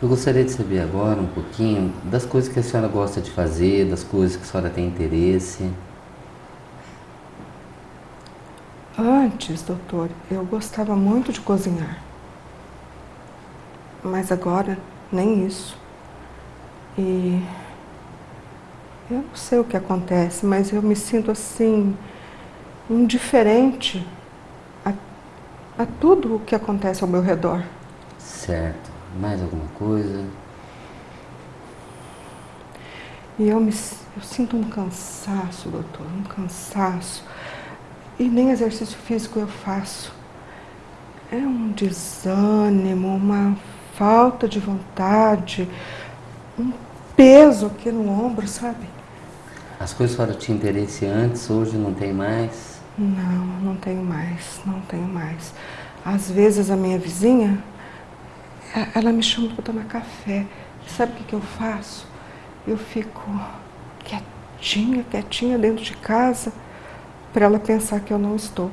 Eu gostaria de saber agora um pouquinho das coisas que a senhora gosta de fazer, das coisas que a senhora tem interesse. Antes, doutor, eu gostava muito de cozinhar. Mas agora, nem isso. E eu não sei o que acontece, mas eu me sinto assim, indiferente a, a tudo o que acontece ao meu redor. Certo. Mais alguma coisa? E eu, me, eu sinto um cansaço, doutor, um cansaço. E nem exercício físico eu faço. É um desânimo, uma falta de vontade, um peso aqui no ombro, sabe? As coisas fora tinha interesse antes, hoje não tem mais? Não, não tenho mais, não tenho mais. Às vezes a minha vizinha ela me chama para tomar café. Sabe o que, que eu faço? Eu fico quietinha, quietinha dentro de casa para ela pensar que eu não estou.